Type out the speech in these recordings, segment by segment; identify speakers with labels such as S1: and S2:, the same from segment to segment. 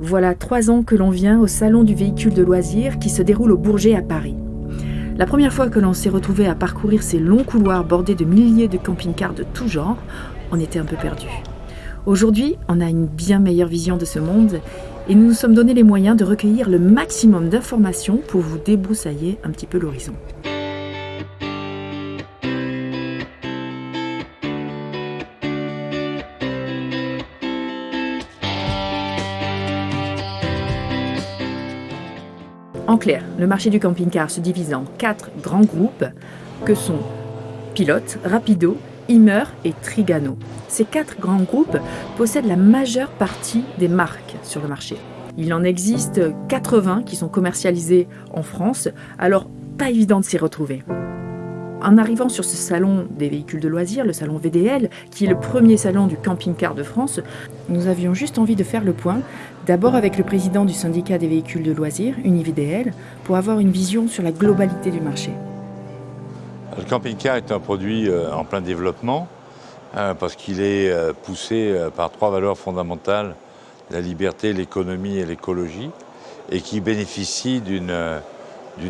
S1: Voilà trois ans que l'on vient au Salon du véhicule de loisirs qui se déroule au Bourget à Paris. La première fois que l'on s'est retrouvé à parcourir ces longs couloirs bordés de milliers de camping-cars de tout genre, on était un peu perdu. Aujourd'hui, on a une bien meilleure vision de ce monde et nous nous sommes donné les moyens de recueillir le maximum d'informations pour vous débroussailler un petit peu l'horizon. Clair, le marché du camping-car se divise en quatre grands groupes que sont Pilote, Rapido, Immer et Trigano. Ces quatre grands groupes possèdent la majeure partie des marques sur le marché. Il en existe 80 qui sont commercialisés en France, alors pas évident de s'y retrouver. En arrivant sur ce salon des véhicules de loisirs, le salon VDL, qui est le premier salon du camping-car de France, nous avions juste envie de faire le point, d'abord avec le président du syndicat des véhicules de loisirs, UniVDL, pour avoir une vision sur la globalité du marché.
S2: Le camping-car est un produit euh, en plein développement euh, parce qu'il est euh, poussé par trois valeurs fondamentales, la liberté, l'économie et l'écologie, et qui bénéficie d'une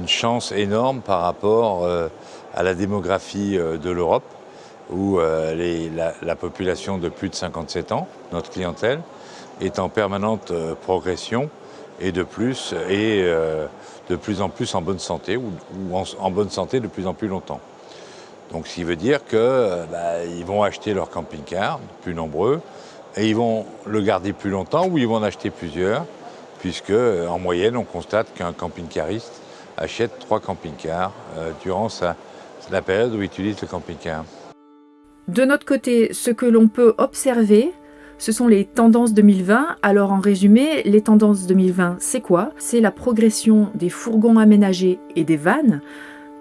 S2: chance énorme par rapport à la démographie euh, de l'Europe, où euh, la, population de plus de 57 ans, notre clientèle, est en permanente euh, progression et de plus, et de plus en plus en bonne santé, ou, en, bonne santé de plus en plus longtemps. Donc ce qui veut dire qu'ils bah, vont acheter leur camping-car, plus nombreux, et ils vont le garder plus longtemps ou ils vont en acheter plusieurs, puisque en moyenne on constate qu'un camping-cariste achète trois camping-cars durant la période où ils utilisent le camping-car.
S1: De notre côté, ce que l'on peut observer, ce sont les tendances 2020. Alors en résumé, les tendances 2020, c'est quoi? C'est la progression des fourgons aménagés et des vannes,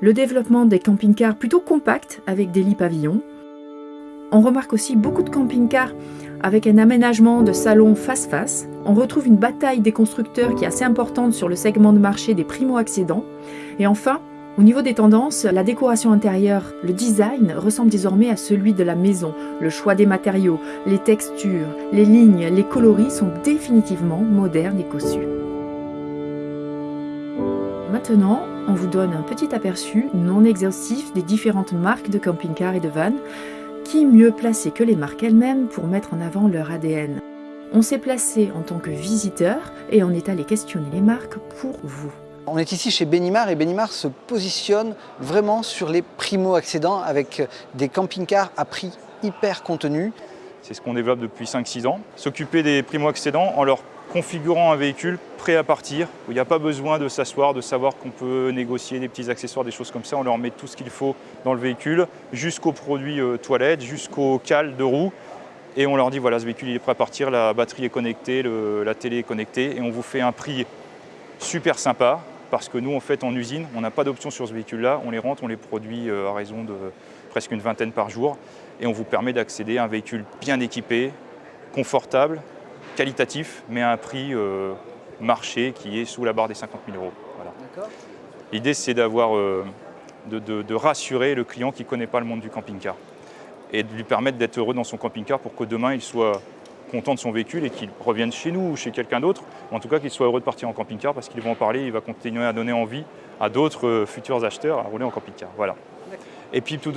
S1: le développement des camping-cars plutôt compacts avec des lits pavillons. On remarque aussi beaucoup de camping-cars avec un aménagement de salon face-face. On retrouve une bataille des constructeurs qui est assez importante sur le segment de marché des primo-accédants. Et enfin, au niveau des tendances, la décoration intérieure, le design ressemble désormais à celui de la maison. Le choix des matériaux, les textures, les lignes, les coloris sont définitivement modernes et cossus. Maintenant, on vous donne un petit aperçu non exhaustif des différentes marques de camping-car et de van. Qui mieux placé que les marques elles-mêmes pour mettre en avant leur ADN On s'est placé en tant que visiteur et on est allé questionner les marques pour vous.
S3: On est ici chez Benimar et Benimar se positionne vraiment sur les primo-accédants avec des camping-cars à prix hyper contenu.
S4: C'est ce qu'on développe depuis 5-6 ans. S'occuper des primo-accédants en leur configurant un véhicule prêt à partir, il n'y a pas besoin de s'asseoir, de savoir qu'on peut négocier des petits accessoires, des choses comme ça. On leur met tout ce qu'il faut dans le véhicule, jusqu'aux produits euh, toilettes, jusqu'aux cales de roues. Et on leur dit, voilà, ce véhicule est prêt à partir, la batterie est connectée, la télé est connectée, et on vous fait un prix super sympa, parce que nous, en fait, en usine, on n'a pas d'option sur ce véhicule-là. On les rentre, on les produit euh, à raison de presque une vingtaine par jour. Et on vous permet d'accéder à un véhicule bien équipé, confortable, qualitatif, mais à un prix euh, marché qui est sous la barre des 50 000 euros. L'idée, c'est d'avoir, euh, de, rassurer le client qui ne connaît pas le monde du camping-car et de lui permettre d'être heureux dans son camping-car pour que demain, il soit content de son véhicule et qu'il revienne chez nous ou chez quelqu'un d'autre, en tout cas qu'il soit heureux de partir en camping-car parce qu'ils vont en parler, il va continuer à donner envie à d'autres euh, futurs acheteurs à rouler en camping-car. Voilà. Et puis tout,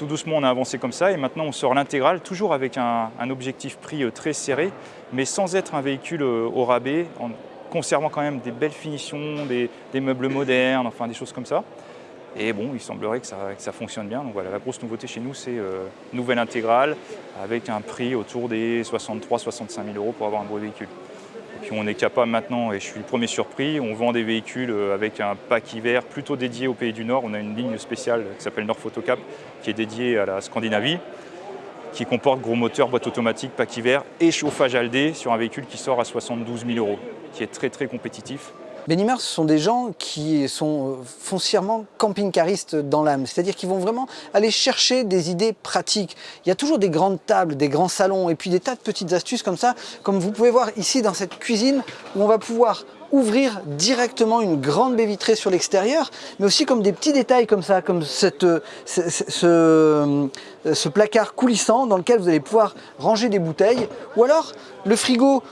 S4: doucement on a avancé comme ça et maintenant on sort l'intégrale, toujours avec un, objectif prix euh, très serré, mais sans être un véhicule euh, au rabais, en conservant quand même des belles finitions, des meubles modernes, enfin des choses comme ça. Et bon, il semblerait que ça, fonctionne bien. Donc voilà, la grosse nouveauté chez nous, c'est euh, nouvelle intégrale avec un prix autour des 63-65 000 euros pour avoir un beau véhicule. Et puis on est capable maintenant, et je suis le premier surpris, on vend des véhicules euh, avec un pack hiver plutôt dédié au pays du Nord. On a une ligne spéciale qui s'appelle Nord Photocap qui est dédiée à la Scandinavie qui comporte gros moteur, boîte automatique, pack hiver et chauffage Aldé sur un véhicule qui sort à 72 000 euros, qui est très très compétitif.
S3: Benimar, ce sont des gens qui sont euh, foncièrement camping-caristes dans l'âme, c'est-à-dire qu'ils vont vraiment aller chercher des idées pratiques. Il y a toujours des grandes tables, des grands salons et puis des tas de petites astuces comme ça, comme vous pouvez voir ici dans cette cuisine où on va pouvoir ouvrir directement une grande baie vitrée sur l'extérieur, mais aussi comme des petits détails comme ça, comme cette, euh, euh, ce, placard coulissant dans lequel vous allez pouvoir ranger des bouteilles, ou alors le frigo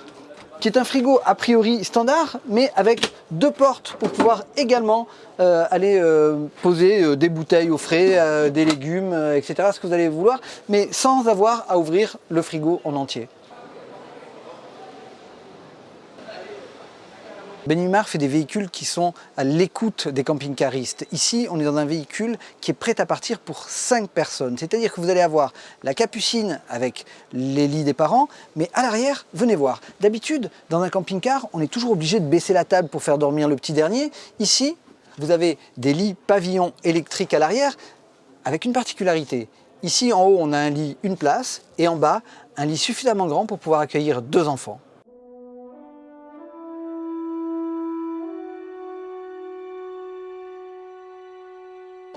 S3: qui est un frigo a priori standard, mais avec deux portes pour pouvoir également euh, aller euh, poser euh, des bouteilles au frais, des légumes, etc., ce que vous allez vouloir, mais sans avoir à ouvrir le frigo en entier. Benimar fait des véhicules qui sont à l'écoute des camping-caristes. Ici, on est dans un véhicule qui est prêt à partir pour 5 personnes. C'est-à-dire que vous allez avoir la capucine avec les lits des parents, mais à l'arrière, venez voir. D'habitude, dans un camping-car, on est toujours obligé de baisser la table pour faire dormir le petit dernier. Ici, vous avez des lits pavillons électriques à l'arrière avec une particularité. Ici, en haut, on a un lit, une place, et en bas, un lit suffisamment grand pour pouvoir accueillir deux enfants.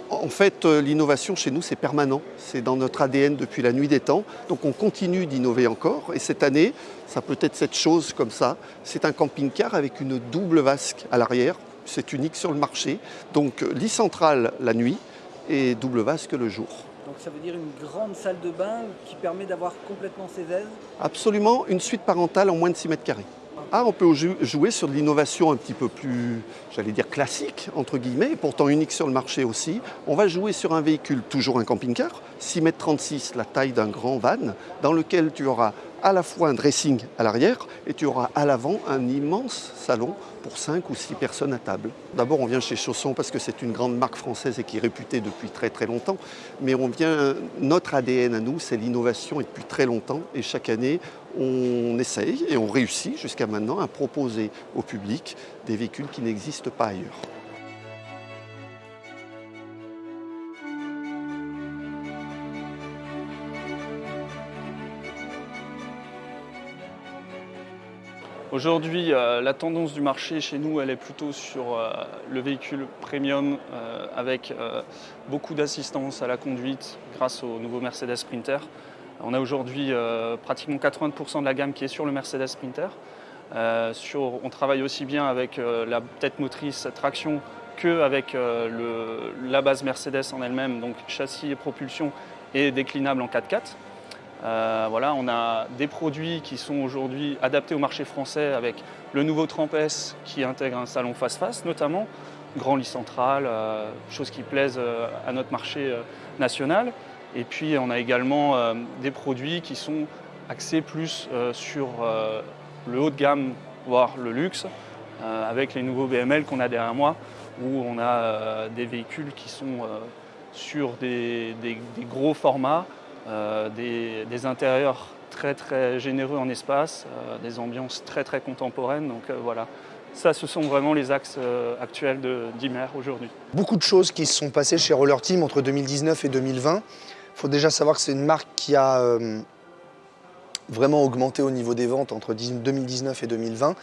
S5: En fait, euh, l'innovation chez nous, c'est permanent. C'est dans notre ADN depuis la nuit des temps. Donc on continue d'innover encore. Et cette année, ça peut être cette chose comme ça. C'est un camping-car avec une double vasque à l'arrière. C'est unique sur le marché. Donc lit central la nuit et double vasque le jour.
S3: Donc ça veut dire une grande salle de bain qui permet d'avoir complètement ses aises?
S5: Absolument, une suite parentale en moins de 6 mètres carrés. Ah, on peut jouer sur de l'innovation un petit peu plus, j'allais dire classique, entre guillemets, pourtant unique sur le marché aussi. On va jouer sur un véhicule, toujours un camping-car, 6 mètres 36, la taille d'un grand van, dans lequel tu auras à la fois un dressing à l'arrière et tu auras à l'avant un immense salon pour 5 ou 6 personnes à table. D'abord, on vient chez Chausson parce que c'est une grande marque française et qui est réputée depuis très très longtemps. Mais on vient, notre ADN à nous, c'est l'innovation et depuis très longtemps. Et chaque année, on essaye et on réussit jusqu'à maintenant à proposer au public des véhicules qui n'existent pas ailleurs.
S6: Aujourd'hui, euh, la tendance du marché chez nous, elle est plutôt sur euh, le véhicule premium euh, avec beaucoup d'assistance à la conduite grâce au nouveau Mercedes Sprinter. On a aujourd'hui pratiquement 80% de la gamme qui est sur le Mercedes Sprinter. on travaille aussi bien avec la tête motrice traction qu'avec la base Mercedes en elle-même, donc châssis et propulsion et déclinable en 4x4. Euh, voilà, on a des produits qui sont aujourd'hui adaptés au marché français avec le nouveau Tramp S qui intègre un salon face-face notamment, grand lit central, euh, chose qui plaise euh, à notre marché national. Et puis on a également des produits qui sont axés plus sur le haut de gamme, voire le luxe, avec les nouveaux BML qu'on a derrière moi, où on a des véhicules qui sont sur des gros formats, euh, des, intérieurs très très généreux en espace, euh, des ambiances très très contemporaines. Donc euh, voilà, ça ce sont vraiment les axes actuels d'Imer aujourd'hui.
S7: Beaucoup de choses qui se sont passées chez Roller Team entre 2019 et 2020. Il faut déjà savoir que c'est une marque qui a vraiment augmenté au niveau des ventes entre 2019 et 2020.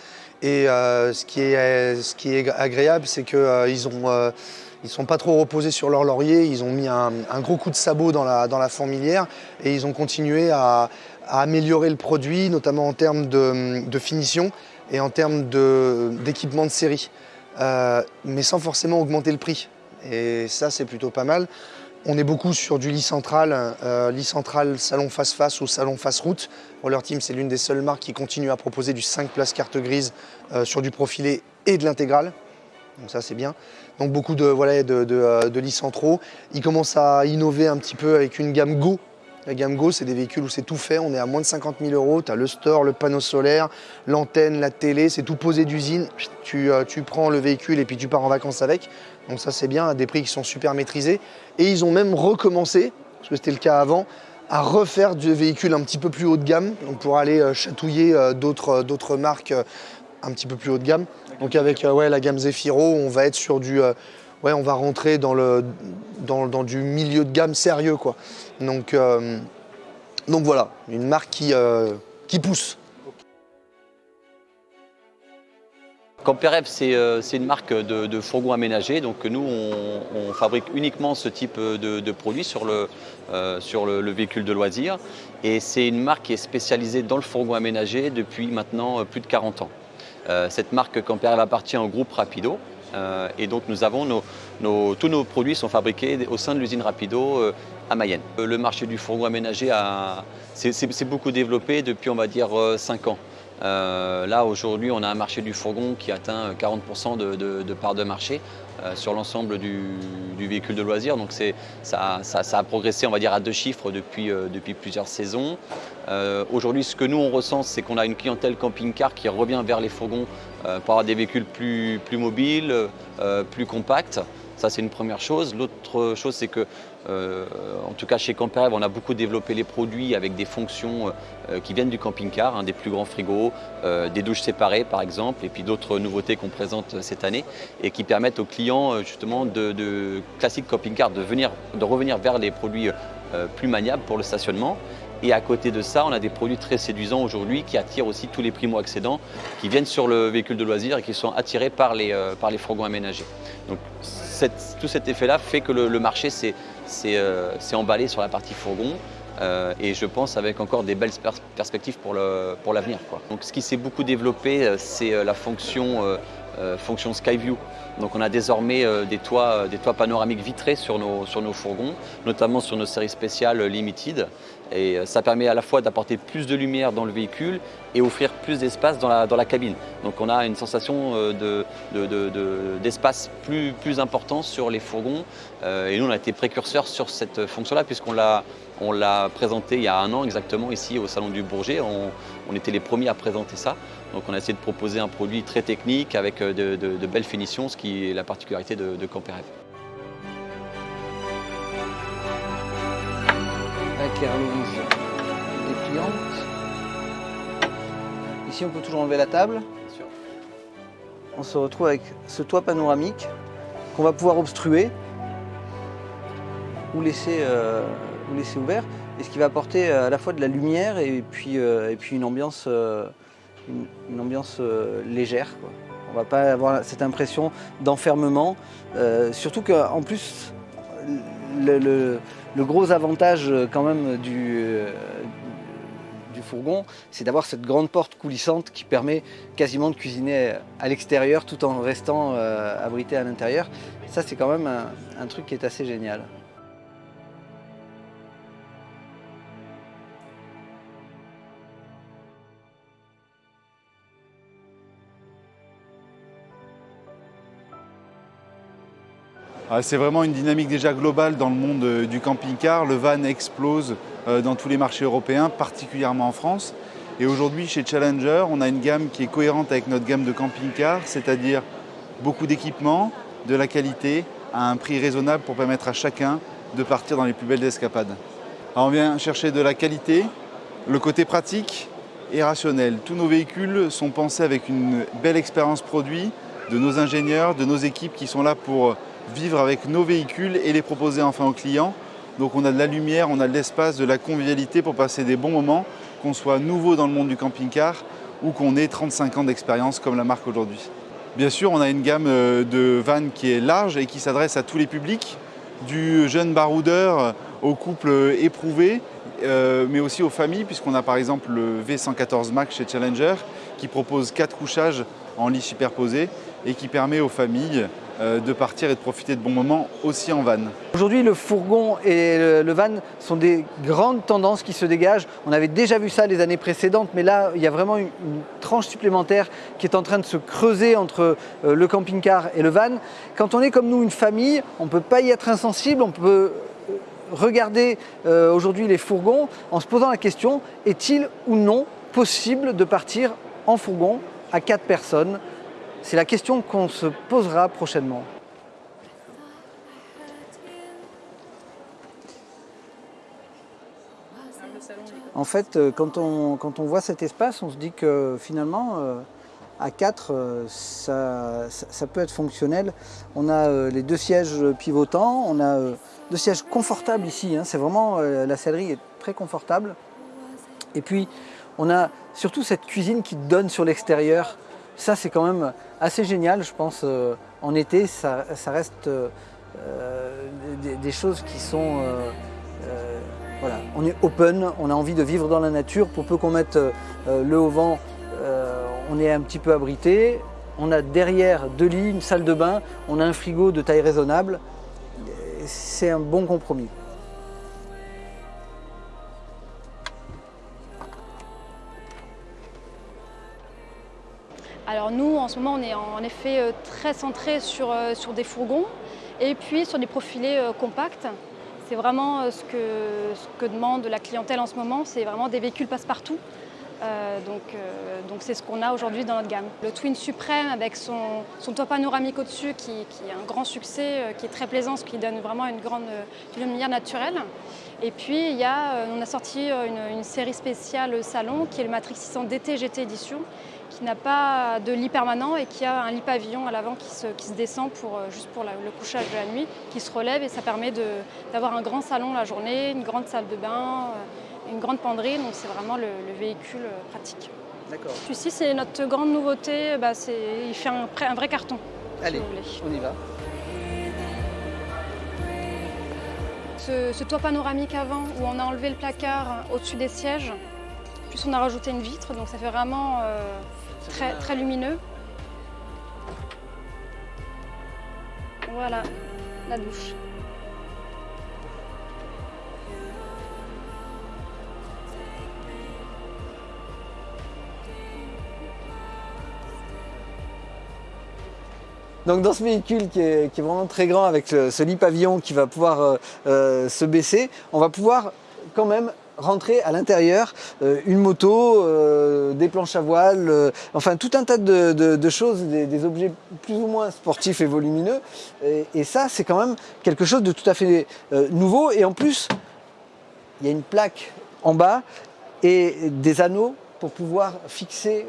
S7: Et ce, qui est, ce qui est agréable, c'est qu'ils ils ne sont pas trop reposés sur leur laurier, ils ont mis un, gros coup de sabot dans la, dans la, fourmilière et ils ont continué à, améliorer le produit, notamment en termes de, finition et en termes d'équipement de, série, euh, mais sans forcément augmenter le prix. Et ça, c'est plutôt pas mal. On est beaucoup sur du lit central, euh, lit central salon face-face ou salon face-route. Roller Team, c'est l'une des seules marques qui continue à proposer du 5 places carte grise euh, sur du profilé et de l'intégral. Donc ça, c'est bien. Donc beaucoup de, voilà, de, de, euh, de centraux. Ils commencent à innover un petit peu avec une gamme Go. La gamme Go, c'est des véhicules où c'est tout fait. On est à moins de 50 000 euros. Tu as le store, le panneau solaire, l'antenne, la télé. C'est tout posé d'usine. Tu, euh, tu prends le véhicule et puis tu pars en vacances avec. Donc ça, c'est bien, des prix qui sont super maîtrisés. Et ils ont même recommencé, parce que c'était le cas avant, à refaire des véhicules un petit peu plus haut de gamme, donc pour aller euh, chatouiller d'autres marques un petit peu plus haut de gamme. Donc avec euh, la gamme Zefiro, on va être sur du... Euh, on va rentrer dans, le, dans, du milieu de gamme sérieux. Quoi. Donc, euh, voilà, une marque qui, qui pousse.
S8: Camperev, c'est une marque de, de, fourgon aménagé. Donc nous, on, fabrique uniquement ce type de, produit sur, le, véhicule de loisir. Et c'est une marque qui est spécialisée dans le fourgon aménagé depuis maintenant plus de 40 ans. Euh, cette marque Camper appartient au groupe Rapido. Euh, et donc nous avons tous nos produits sont fabriqués au sein de l'usine Rapido euh, à Mayenne. Le marché du fourgon aménagé s'est beaucoup développé depuis on va dire 5 ans. Euh, là, aujourd'hui, on a un marché du fourgon qui atteint 40% de, part de marché euh, sur l'ensemble du, véhicule de loisir. Donc ça, ça, a progressé, on va dire, à deux chiffres depuis, euh, depuis plusieurs saisons. aujourd'hui, ce que nous, on ressent, c'est qu'on a une clientèle camping-car qui revient vers les fourgons pour avoir des véhicules plus, plus mobiles, plus compacts. Ça, c'est une première chose. L'autre chose, c'est que, euh, en tout cas chez Camperev, on a beaucoup développé les produits avec des fonctions euh, qui viennent du camping-car, hein, des plus grands frigos, euh, des douches séparées par exemple, et puis d'autres nouveautés qu'on présente cette année et qui permettent aux clients justement de, de classique camping-car de, de revenir vers les produits plus maniables pour le stationnement. Et à côté de ça, on a des produits très séduisants aujourd'hui qui attirent aussi tous les primo-accédants qui viennent sur le véhicule de loisir et qui sont attirés par les, par les aménagés. Donc tout cet effet-là fait que le, marché s'est euh, emballé sur la partie fourgon euh, et je pense avec encore des belles perspectives pour l'avenir. Donc ce qui s'est beaucoup développé, euh, c'est la fonction, fonction Skyview. Donc on a désormais des, toits, des toits panoramiques vitrés sur nos, sur nos fourgons, notamment sur nos séries spéciales Limited. Et euh, ça permet à la fois d'apporter plus de lumière dans le véhicule et offrir plus d'espace dans la, dans la, cabine. Donc on a une sensation euh, d'espace de, plus, plus important sur les fourgons. Euh, et nous, on a été précurseurs sur cette fonction-là puisqu'on l'a on l'a présenté il y a un an exactement ici au Salon du Bourget. On, était les premiers à présenter ça. Donc on a essayé de proposer un produit très technique avec de, belles finitions, ce qui est la particularité de, de
S3: dépliante. Ici, on peut toujours enlever la table. On se retrouve avec ce toit panoramique qu'on va pouvoir obstruer ou laisser, euh, ou laisser ouvert. Et ce qui va apporter euh, à la fois de la lumière et puis, euh, et puis une ambiance, une, ambiance légère. On ne va pas avoir cette impression d'enfermement. surtout qu'en plus, le gros avantage euh, quand même du, euh, fourgon, c'est d'avoir cette grande porte coulissante qui permet quasiment de cuisiner à l'extérieur tout en restant euh, abrité à l'intérieur. Ça c'est quand même un truc qui est assez génial.
S9: C'est vraiment une dynamique déjà globale dans le monde euh, du camping-car. Le van explose euh, dans tous les marchés européens, particulièrement en France. Et aujourd'hui, chez Challenger, on a une gamme qui est cohérente avec notre gamme de camping-car, c'est-à-dire beaucoup d'équipements, de la qualité, à un prix raisonnable pour permettre à chacun de partir dans les plus belles escapades. on vient chercher de la qualité, le côté pratique et rationnel. Tous nos véhicules sont pensés avec une belle expérience produit de nos ingénieurs, de nos équipes qui sont là pour vivre avec nos véhicules et les proposer enfin aux clients. Donc on a de la lumière, on a de l'espace, de la convivialité pour passer des bons moments, qu'on soit nouveau dans le monde du camping-car ou qu'on ait 35 ans d'expérience comme la marque aujourd'hui. Bien sûr, on a une gamme euh, de vannes qui est large et qui s'adresse à tous les publics, du jeune baroudeur aux couples éprouvés, euh, mais aussi aux familles, puisqu'on a par exemple le V114 Max chez Challenger, qui propose quatre couchages en lit superposé et qui permet aux familles euh, de partir et de profiter de bons moments aussi en van.
S3: Aujourd'hui, le fourgon et le van sont des grandes tendances qui se dégagent. On avait déjà vu ça les années précédentes, mais là, il y a vraiment une, tranche supplémentaire qui est en train de se creuser entre euh, le camping-car et le van. Quand on est comme nous une famille, on ne peut pas y être insensible, on peut euh, regarder aujourd'hui les fourgons en se posant la question, est-il ou non possible de partir en fourgon à quatre personnes c'est la question qu'on se posera prochainement. En fait, euh, quand on, voit cet espace, on se dit que finalement, euh, à 4, euh, ça, peut être fonctionnel. On a les deux sièges pivotants, on a deux sièges confortables ici. Hein. C'est vraiment, la sellerie est très confortable. Et puis, on a surtout cette cuisine qui donne sur l'extérieur. Ça, c'est quand même assez génial, je pense. Euh, en été, ça, reste euh, euh, des, choses qui sont... voilà, on est open, on a envie de vivre dans la nature. Pour peu qu'on mette le haut vent, on est un petit peu abrité. On a derrière deux lits, une salle de bain, on a un frigo de taille raisonnable. C'est un bon compromis.
S10: Alors nous, en ce moment, on est en effet très centré sur, sur des fourgons et puis sur des profilés compacts. C'est vraiment ce que, ce que demande la clientèle en ce moment, c'est vraiment des véhicules passe-partout. Euh, donc euh, donc c'est ce qu'on a aujourd'hui dans notre gamme. Le Twin Supreme avec son, son toit panoramique au-dessus qui, est un grand succès, euh, qui est très plaisant, ce qui donne vraiment une grande lumière naturelle. Et puis on a sorti une, série spéciale salon qui est le Matrix 600 DT GT édition qui n'a pas de lit permanent et qui a un lit pavillon à l'avant qui se, descend juste pour le couchage de la nuit, qui se relève et ça permet d'avoir un grand salon la journée, une grande salle de bain, une grande penderie, donc c'est vraiment le, le, véhicule euh, pratique.
S3: D'accord.
S10: Celui-ci, c'est notre grande nouveauté, bah, il fait un, un, vrai carton.
S3: Allez, si on y va.
S10: Ce, ce, toit panoramique avant, où on a enlevé le placard au-dessus des sièges, puis on a rajouté une vitre, donc ça fait vraiment euh, très, très lumineux. Voilà, la douche.
S3: Donc dans ce véhicule qui est, vraiment très grand avec ce, lit pavillon qui va pouvoir euh, euh, se baisser, on va pouvoir quand même rentrer à l'intérieur euh, une moto, des planches à voile, enfin tout un tas de, choses, des, objets plus ou moins sportifs et volumineux. Et ça, c'est quand même quelque chose de tout à fait nouveau. Et en plus, il y a une plaque en bas et des anneaux pour pouvoir fixer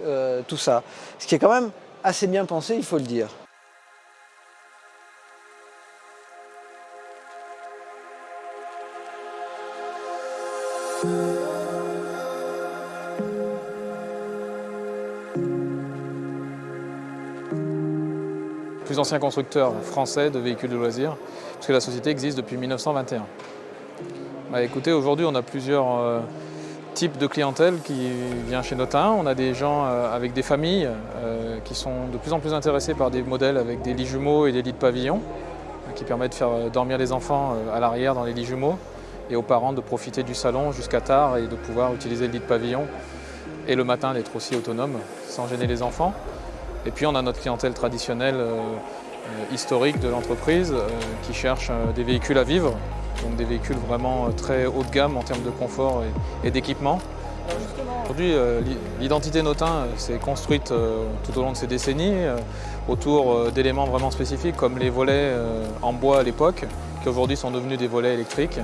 S3: tout ça. Ce qui est quand même assez bien pensé, il faut le dire.
S11: Plus ancien constructeur français de véhicules de loisirs, puisque la société existe depuis 1921. Bah, écoutez, aujourd'hui on a plusieurs euh, types de clientèle qui vient chez Notin. On a des gens euh, avec des familles euh, qui sont de plus en plus intéressés par des modèles avec des lits jumeaux et des lits de pavillon, qui permettent de faire dormir les enfants à l'arrière dans les lits jumeaux et aux parents de profiter du salon jusqu'à tard et de pouvoir utiliser le lit de pavillon et le matin d'être aussi autonome sans gêner les enfants. Et puis on a notre clientèle traditionnelle euh, euh, historique de l'entreprise euh, qui cherche des véhicules à vivre, donc des véhicules vraiment très haut de gamme en termes de confort et, d'équipement. Aujourd'hui, l'identité Notin s'est construite tout au long de ces décennies autour d'éléments vraiment spécifiques comme les volets en bois à l'époque, qui aujourd'hui sont devenus des volets électriques.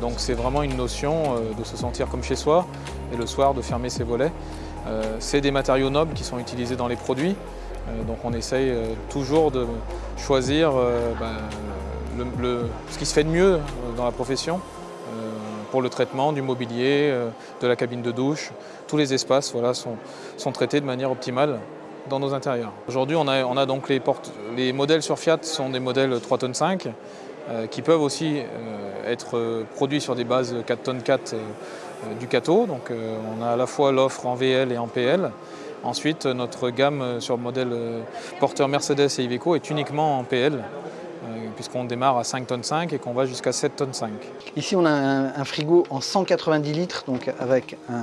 S11: Donc c'est vraiment une notion de se sentir comme chez soi et le soir de fermer ses volets. Euh, c'est des matériaux nobles qui sont utilisés dans les produits, euh, donc on essaye euh, toujours de choisir ben, ce qui se fait de mieux dans la profession pour le traitement du mobilier, de la cabine de douche. Tous les espaces voilà, sont, traités de manière optimale dans nos intérieurs. Aujourd'hui, on a, on a donc les, portes, les modèles sur Fiat sont des modèles 3 tonnes 5 euh, qui peuvent aussi être produits sur des bases 4 tonnes 4 euh, Ducato. Donc on a à la fois l'offre en VL et en PL. Ensuite, notre gamme sur le modèle porteur Mercedes et Iveco est uniquement en PL puisqu'on démarre à 5 tonnes 5 et qu'on va jusqu'à 7 tonnes 5.
S3: Ici on a un, frigo en 190 litres, donc avec euh,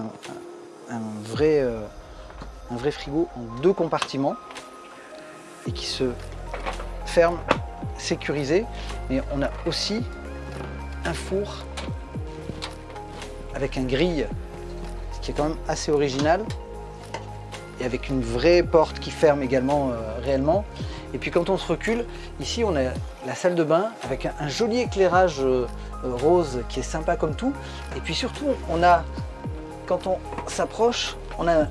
S3: un vrai frigo en deux compartiments et qui se ferme sécurisé. Mais on a aussi un four avec un grille, qui est quand même assez original et avec une vraie porte qui ferme également euh, réellement. Et puis quand on se recule, ici on a la salle de bain avec un, joli éclairage euh, rose qui est sympa comme tout. Et puis surtout, on a, quand on s'approche, on a un,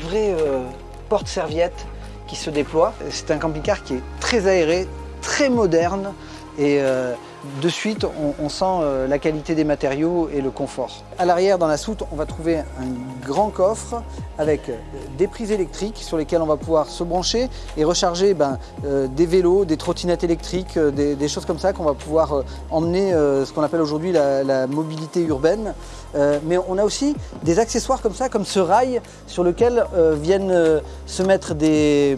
S3: vrai euh, porte-serviette qui se déploie. C'est un camping-car qui est très aéré, très moderne et euh, de suite on, sent euh, la qualité des matériaux et le confort. À l'arrière dans la soute on va trouver un grand coffre avec euh, des prises électriques sur lesquelles on va pouvoir se brancher et recharger ben, des vélos, des trottinettes électriques, des, choses comme ça qu'on va pouvoir emmener ce qu'on appelle aujourd'hui la, mobilité urbaine. mais on a aussi des accessoires comme ça, comme ce rail sur lequel viennent se mettre des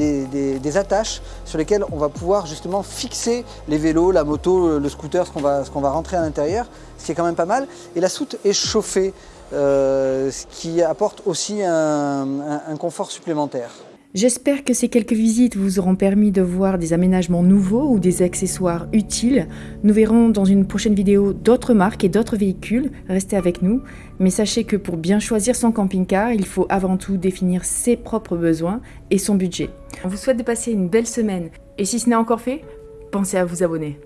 S3: des, attaches sur lesquelles on va pouvoir justement fixer les vélos, la moto, le scooter, ce qu'on va, rentrer à l'intérieur, ce qui est quand même pas mal. Et la soute est chauffée euh, ce qui apporte aussi un confort supplémentaire.
S1: J'espère que ces quelques visites vous auront permis de voir des aménagements nouveaux ou des accessoires utiles. Nous verrons dans une prochaine vidéo d'autres marques et d'autres véhicules. Restez avec nous. Mais sachez que pour bien choisir son camping-car, il faut avant tout définir ses propres besoins et son budget. On vous souhaite de passer une belle semaine. Et si ce n'est encore fait, pensez à vous abonner.